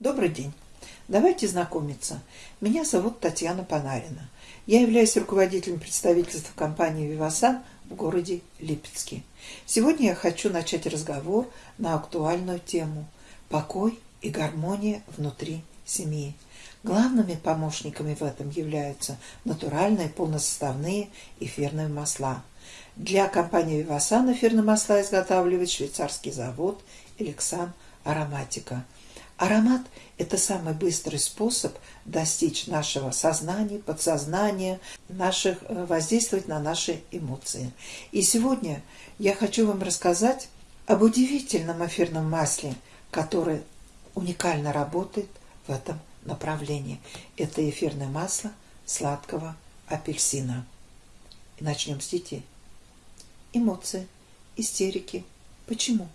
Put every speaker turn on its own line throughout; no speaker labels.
Добрый день. Давайте знакомиться. Меня зовут Татьяна Панарина. Я являюсь руководителем представительства компании «Вивасан» в городе Липецке. Сегодня я хочу начать разговор на актуальную тему «Покой и гармония внутри семьи». Главными помощниками в этом являются натуральные полносоставные эфирные масла. Для компании «Вивасан» эфирные масла изготавливает швейцарский завод «Элексан Ароматика». Аромат – это самый быстрый способ достичь нашего сознания, подсознания, наших, э, воздействовать на наши эмоции. И сегодня я хочу вам рассказать об удивительном эфирном масле, которое уникально работает в этом направлении. Это эфирное масло сладкого апельсина. И начнем с детей. Эмоции, истерики. Почему?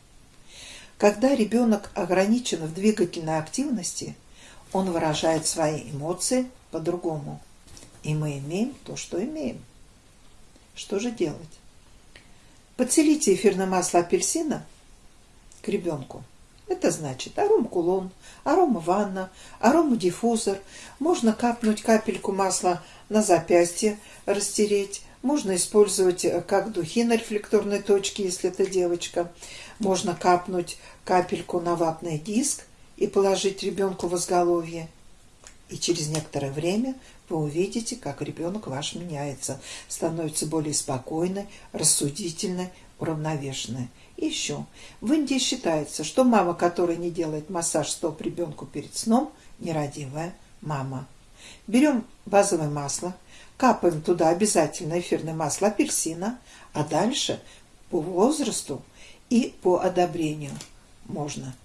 Когда ребенок ограничен в двигательной активности, он выражает свои эмоции по-другому. И мы имеем то, что имеем. Что же делать? Подселите эфирное масло апельсина к ребенку. Это значит аром-кулон, арома-ванна, арома-диффузор. Можно капнуть капельку масла на запястье, растереть. Можно использовать как духи на рефлекторной точке, если это девочка. Можно капнуть капельку на ватный диск и положить ребенку в изголовье. И через некоторое время вы увидите, как ребенок ваш меняется, становится более спокойной, рассудительной, уравновешенной. Еще. В Индии считается, что мама, которая не делает массаж стоп ребенку перед сном, нерадивая мама. Берем базовое масло, капаем туда обязательно эфирное масло апельсина, а дальше по возрасту и по одобрению можно.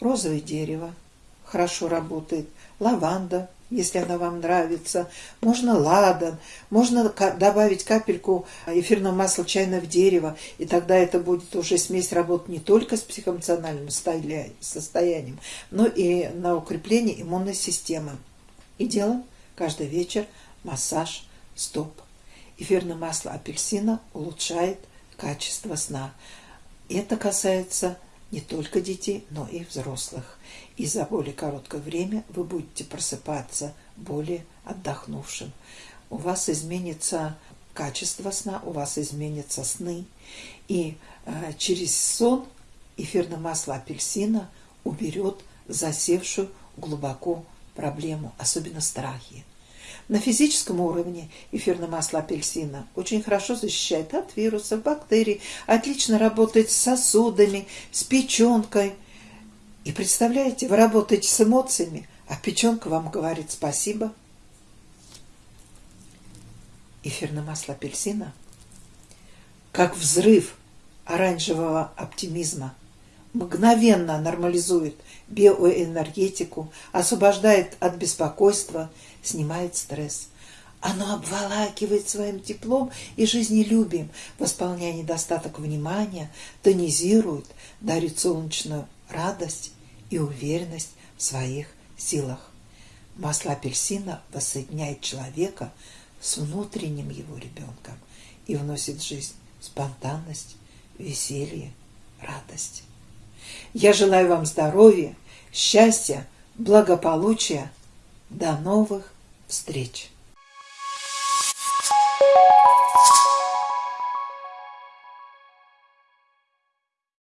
Розовое дерево хорошо работает, лаванда, если она вам нравится, можно ладан, можно добавить капельку эфирного масла чайного дерева, и тогда это будет уже смесь работать не только с психоэмоциональным состоянием, но и на укрепление иммунной системы. И делаем каждый вечер массаж стоп. Эфирное масло апельсина улучшает качество сна. Это касается не только детей, но и взрослых. И за более короткое время вы будете просыпаться более отдохнувшим. У вас изменится качество сна, у вас изменятся сны. И э, через сон эфирное масло апельсина уберет засевшую глубоко проблему, особенно страхи. На физическом уровне эфирное масло апельсина очень хорошо защищает от вирусов, бактерий, отлично работает с сосудами, с печенкой. И представляете, вы работаете с эмоциями, а печенка вам говорит спасибо. Эфирное масло апельсина как взрыв оранжевого оптимизма мгновенно нормализует биоэнергетику, освобождает от беспокойства, снимает стресс. Оно обволакивает своим теплом и жизнелюбием, восполняя недостаток внимания, тонизирует, дарит солнечную радость и уверенность в своих силах. Масло апельсина воссоединяет человека с внутренним его ребенком и вносит в жизнь спонтанность, веселье, радость. Я желаю вам здоровья, счастья, благополучия. До новых встреч!